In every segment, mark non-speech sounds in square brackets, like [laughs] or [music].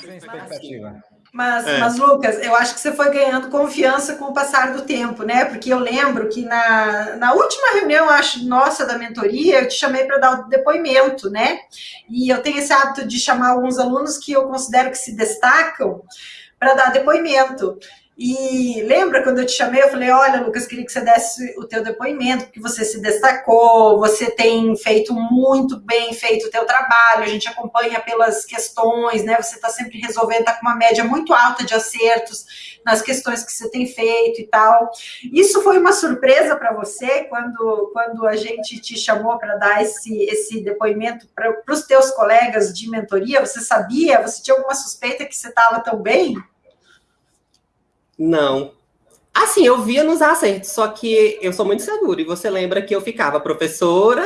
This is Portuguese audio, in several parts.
Sem expectativa. Mas, é. mas, Lucas, eu acho que você foi ganhando confiança com o passar do tempo, né? Porque eu lembro que na, na última reunião, acho, nossa, da mentoria, eu te chamei para dar o depoimento, né? E eu tenho esse hábito de chamar alguns alunos que eu considero que se destacam para dar depoimento. E lembra quando eu te chamei, eu falei, olha, Lucas, queria que você desse o teu depoimento, porque você se destacou, você tem feito muito bem feito o teu trabalho, a gente acompanha pelas questões, né? Você está sempre resolvendo, está com uma média muito alta de acertos nas questões que você tem feito e tal. Isso foi uma surpresa para você quando, quando a gente te chamou para dar esse, esse depoimento para os teus colegas de mentoria? Você sabia? Você tinha alguma suspeita que você estava tão bem? Não. Assim, eu via nos acertos, só que eu sou muito segura. E você lembra que eu ficava, professora,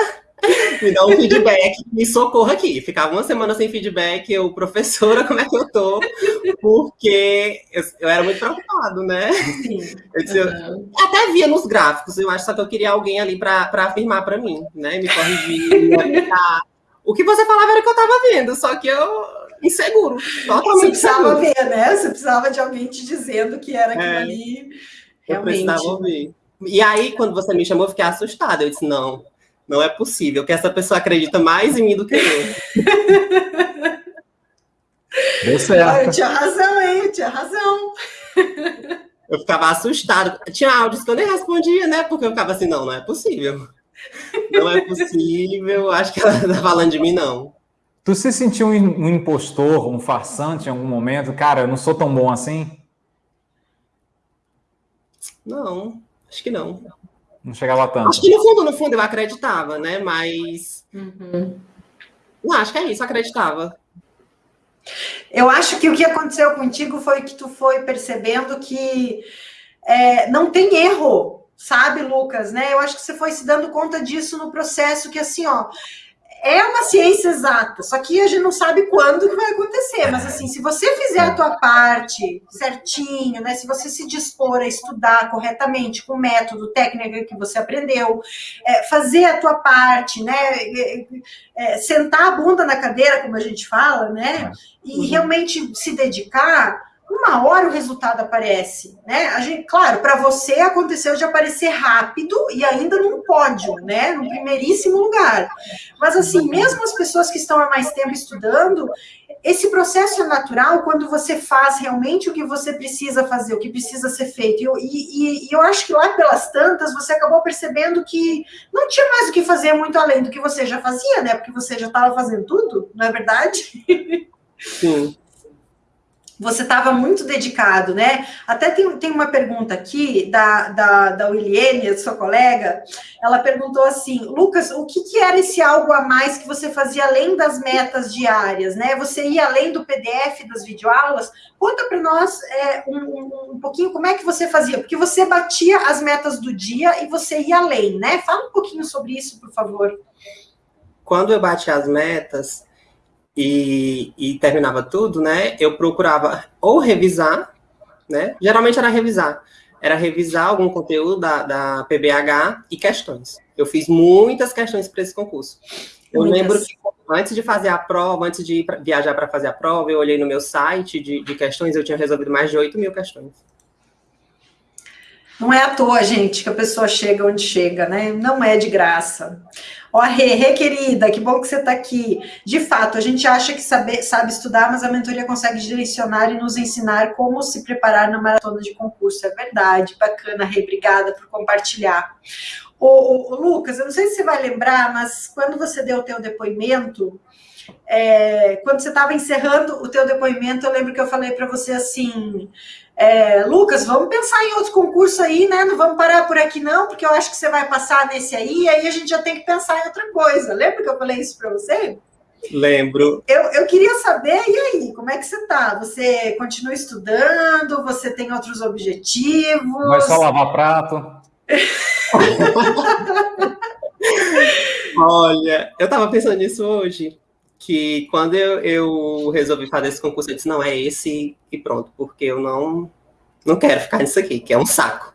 me dá um feedback, me socorra aqui. Ficava uma semana sem feedback, eu, professora, como é que eu tô? Porque eu, eu era muito preocupado, né? Eu disse, eu, até via nos gráficos, eu acho só que eu queria alguém ali para afirmar para mim, né? Me corrigir, me O que você falava era o que eu estava vendo, só que eu inseguro. Totalmente Você precisava inseguro. ver, né? Você precisava de alguém te dizendo que era aquilo é, ali. Realmente. Eu precisava ouvir. E aí, quando você me chamou, eu fiquei assustada. Eu disse, não, não é possível, que essa pessoa acredita mais em mim do que eu. [laughs] Deu certo. Eu tinha razão, hein? Eu tinha razão. Eu ficava assustado. Tinha áudios que eu nem respondia, né? Porque eu ficava assim, não, não é possível. Não é possível. Acho que ela tá falando de mim, não. Tu se sentiu um impostor, um farsante em algum momento? Cara, eu não sou tão bom assim? Não, acho que não. Não chegava tanto. Acho que no fundo, no fundo, eu acreditava, né? Mas. Uhum. Não, acho que é isso, acreditava. Eu acho que o que aconteceu contigo foi que tu foi percebendo que é, não tem erro, sabe, Lucas, né? Eu acho que você foi se dando conta disso no processo que assim, ó, é uma ciência exata, só que a gente não sabe quando que vai acontecer. Mas assim, se você fizer a tua parte certinho, né? Se você se dispor a estudar corretamente com o método, técnica que você aprendeu, é, fazer a tua parte, né? É, é, sentar a bunda na cadeira, como a gente fala, né? E uhum. realmente se dedicar uma hora o resultado aparece, né? A gente, claro, para você aconteceu de aparecer rápido e ainda num pódio, né? No primeiríssimo lugar. Mas assim, mesmo as pessoas que estão há mais tempo estudando, esse processo é natural quando você faz realmente o que você precisa fazer, o que precisa ser feito. E, e, e eu acho que lá pelas tantas você acabou percebendo que não tinha mais o que fazer muito além do que você já fazia, né? Porque você já estava fazendo tudo, não é verdade? Sim você estava muito dedicado, né? Até tem, tem uma pergunta aqui da, da, da Williene, sua colega, ela perguntou assim, Lucas, o que, que era esse algo a mais que você fazia além das metas diárias, né? Você ia além do PDF das videoaulas? Conta para nós é, um, um, pouquinho como é que você fazia, porque você batia as metas do dia e você ia além, né? Fala um pouquinho sobre isso, por favor. Quando eu bati as metas, e, e terminava tudo, né? Eu procurava ou revisar, né? Geralmente era revisar. Era revisar algum conteúdo da, da PBH e questões. Eu fiz muitas questões para esse concurso. Eu muitas. lembro que antes de fazer a prova, antes de viajar para fazer a prova, eu olhei no meu site de, de questões, eu tinha resolvido mais de 8 mil questões. Não é à toa, gente, que a pessoa chega onde chega, né? Não é de graça. Ó, Rê, Rê, querida, que bom que você está aqui. De fato, a gente acha que sabe, sabe estudar, mas a mentoria consegue direcionar e nos ensinar como se preparar na maratona de concurso. É verdade, bacana, Rê, obrigada por compartilhar. O, Lucas, eu não sei se você vai lembrar, mas quando você deu o teu depoimento, é, quando você estava encerrando o teu depoimento, eu lembro que eu falei para você assim, é, Lucas, vamos pensar em outro concurso aí, né? Não vamos parar por aqui não, porque eu acho que você vai passar nesse aí, aí a gente já tem que pensar em outra coisa. Lembra que eu falei isso para você? Lembro. Eu, eu queria saber, e aí, como é que você está? Você continua estudando? Você tem outros objetivos? Vai só lavar prato? [laughs] [laughs] Olha, eu estava pensando nisso hoje que quando eu, eu, resolvi fazer esse concurso, eu disse, não, é esse e pronto, porque eu não, não quero ficar nisso aqui, que é um saco.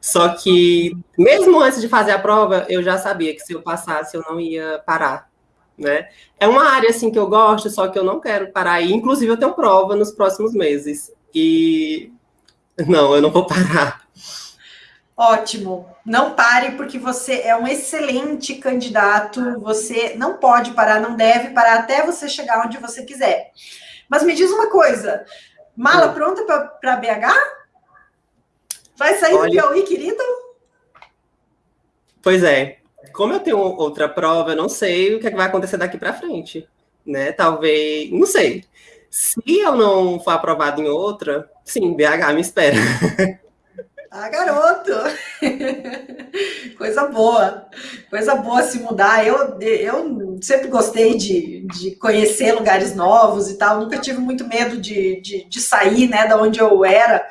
Só que, mesmo antes de fazer a prova, eu já sabia que se eu passasse, eu não ia parar. né? É uma área assim que eu gosto, só que eu não quero parar aí. Inclusive, eu tenho prova nos próximos meses. E não, eu não vou parar. Ótimo. Não pare, porque você é um excelente candidato. Você não pode parar, não deve parar até você chegar onde você quiser. Mas me diz uma coisa: mala Sim. pronta para BH? Vai sair Olha... do Piauí, querido? Pois é. Como eu tenho outra prova, eu não sei o que, é que vai acontecer daqui para frente. Né? Talvez. Não sei. Se eu não for aprovado em outra, sim, BH me espera. [laughs] Ah, garoto! [laughs] Coisa boa, coisa boa se mudar. Eu, eu sempre gostei de, de conhecer lugares novos e tal, nunca tive muito medo de, de, de sair, né, da onde eu era.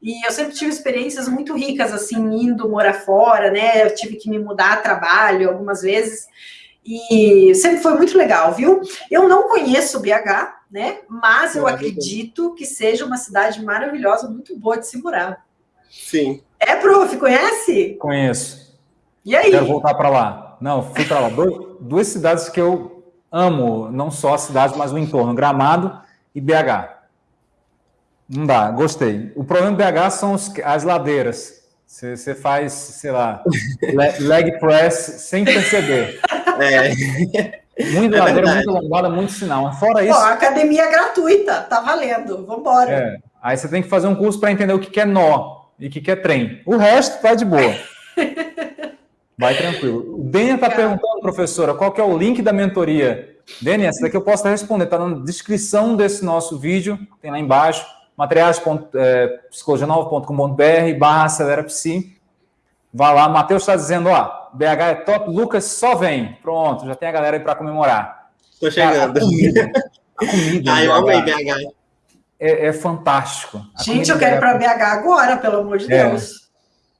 E eu sempre tive experiências muito ricas, assim, indo morar fora, né? Eu tive que me mudar a trabalho algumas vezes. E sempre foi muito legal, viu? Eu não conheço BH, né? Mas eu acredito que seja uma cidade maravilhosa, muito boa de se morar. Sim. É, prof, conhece? Conheço. E aí? Quero voltar para lá. Não, fui para lá. duas cidades que eu amo, não só a cidade, mas o entorno, Gramado e BH. Não dá, gostei. O problema do BH são os, as ladeiras. Você faz, sei lá, [laughs] leg press sem perceber. É. Muita é ladeira, muita lombada, muito sinal. Fora isso. Pô, academia gratuita, tá valendo. Vambora. É. Aí você tem que fazer um curso para entender o que é nó e que quer trem. O resto tá de boa. [laughs] Vai tranquilo. O Dênia está perguntando, professora, qual que é o link da mentoria? Dênia, essa daqui eu posso responder, está na descrição desse nosso vídeo, tem lá embaixo, materiais.psicologianova.com.br é, barra acelera psi. Vai lá, Matheus está dizendo, ó, BH é top, Lucas só vem. Pronto, já tem a galera aí para comemorar. Estou chegando. Cara, a comida, a comida [laughs] ah, eu amei BH é, é fantástico. A Gente, eu quero ir para BH agora, pelo amor de é. Deus.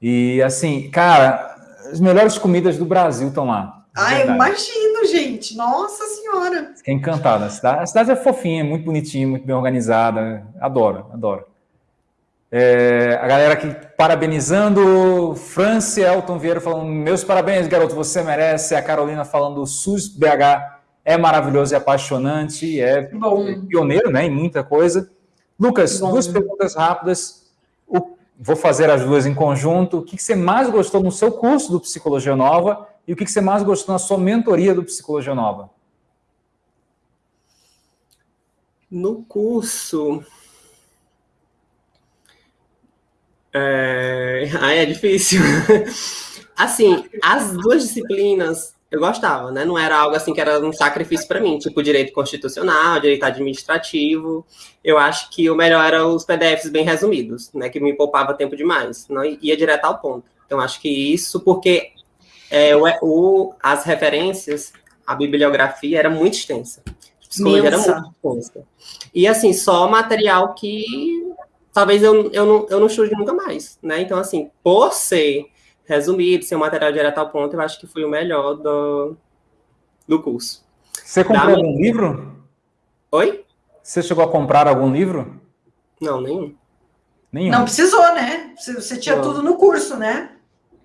E assim, cara, as melhores comidas do Brasil estão lá. Ah, eu imagino, gente. Nossa Senhora. Fiquei encantado. A cidade, a cidade é fofinha, é muito bonitinha, muito bem organizada. Adoro, adoro. É, a galera aqui parabenizando. Franci Elton Vieira falando: Meus parabéns, garoto, você merece. A Carolina falando: o SUS BH é maravilhoso e apaixonante. É Bom. pioneiro né, em muita coisa. Lucas, Bom. duas perguntas rápidas. O, vou fazer as duas em conjunto. O que, você mais gostou no seu curso do Psicologia Nova e o que, você mais gostou na sua mentoria do Psicologia Nova? No curso. É... [laughs] Ah, é difícil. [laughs] assim, as duas disciplinas eu gostava, né? Não era algo assim que era um sacrifício para mim, tipo direito constitucional, direito administrativo. Eu acho que o melhor era os PDFs bem resumidos, né? Que me poupava tempo demais, não ia direto ao ponto. Então acho que isso porque é, o, o, as referências, a bibliografia era muito extensa. A psicologia era muito extensa. E assim, só material que talvez eu, eu, não, eu não estude nunca mais, né? Então, assim, por ser resumido, sem um material direto ao ponto, eu acho que foi o melhor do, do curso. Você comprou da algum livro? Oi? Você chegou a comprar algum livro? Não, nenhum. Nenhum. Não precisou, né? Você tinha Não. tudo no curso, né?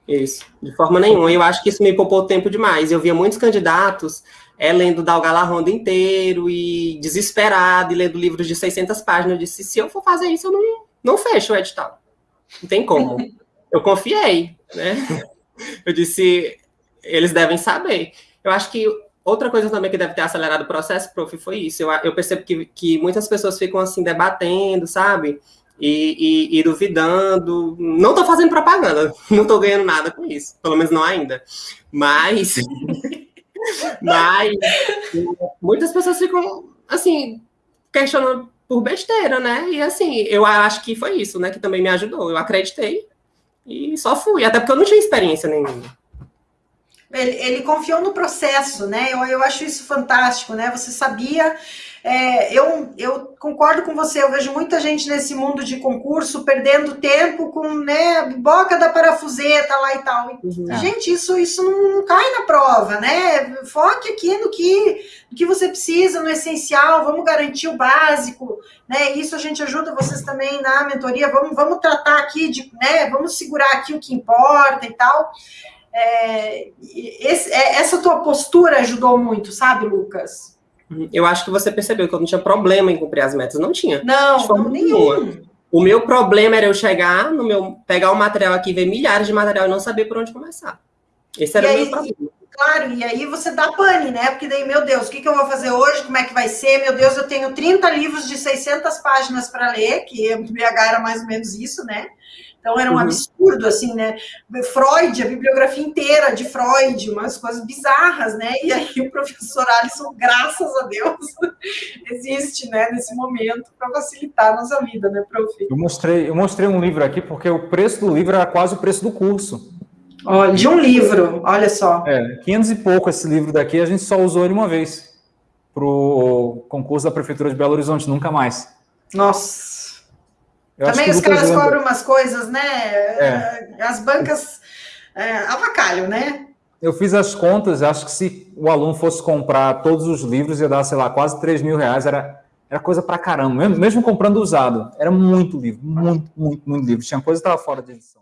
Isso, de forma nenhuma. Eu acho que isso me poupou tempo demais. Eu via muitos candidatos é, lendo Dalgala Ronda inteiro e desesperado, e lendo livros de 600 páginas. Eu disse, se eu for fazer isso, eu não, não fecho o edital. Não tem como. [laughs] eu confiei, né? [laughs] Eu disse, eles devem saber. Eu acho que outra coisa também que deve ter acelerado o processo, prof, foi isso. Eu, eu percebo que, que muitas pessoas ficam assim debatendo, sabe? E, e, e duvidando. Não estou fazendo propaganda, [laughs] não estou ganhando nada com isso, pelo menos não ainda. Mas, [laughs] mas muitas pessoas ficam assim questionando por besteira, né? E assim, eu acho que foi isso, né? Que também me ajudou. Eu acreditei e só fui, até porque eu não tinha experiência nenhuma. Ele, ele confiou no processo, né? Eu, eu acho isso fantástico, né? Você sabia é, eu, eu concordo com você, eu vejo muita gente nesse mundo de concurso perdendo tempo com né, boca da parafuseta lá e tal. Uhum. Gente, isso, isso não, não, cai na prova, né? Foque aqui no que, no que você precisa, no essencial, vamos garantir o básico, né? Isso a gente ajuda vocês também na mentoria, vamos, vamos tratar aqui de, né? Vamos segurar aqui o que importa e tal. É, esse, é, essa tua postura ajudou muito, sabe, Lucas? Eu acho que você percebeu que eu não tinha problema em cumprir as metas. Não tinha. Não, não nenhum. O meu problema era eu chegar no meu, pegar o material aqui, ver milhares de material e não saber por onde começar. Esse era e o aí, meu problema. Claro, e aí você dá pane, né? Porque daí, meu Deus, o que, que eu vou fazer hoje? Como é que vai ser? Meu Deus, eu tenho 30 livros de 600 páginas para ler, que o BH era mais ou menos isso, né? Então era um uhum. absurdo, assim, né? Freud, a bibliografia inteira de Freud, umas coisas bizarras, né? E aí o professor Alisson, graças a Deus, [laughs] existe, né, nesse momento, para facilitar a nossa vida, né, prof? Eu mostrei, eu mostrei um livro aqui porque o preço do livro era quase o preço do curso. Olha, de um livro, olha só. É, 500 e pouco esse livro daqui, a gente só usou ele uma vez para o concurso da Prefeitura de Belo Horizonte, nunca mais. Nossa. Eu Também os caras cobram umas coisas, né? É. As bancas é, avacalham, né? Eu fiz as contas, acho que se o aluno fosse comprar todos os livros, ia dar, sei lá, quase 3 mil reais, era, era coisa pra caramba, mesmo, mesmo comprando usado. Era muito livro, muito, muito, muito livro. Tinha coisa que estava fora de edição.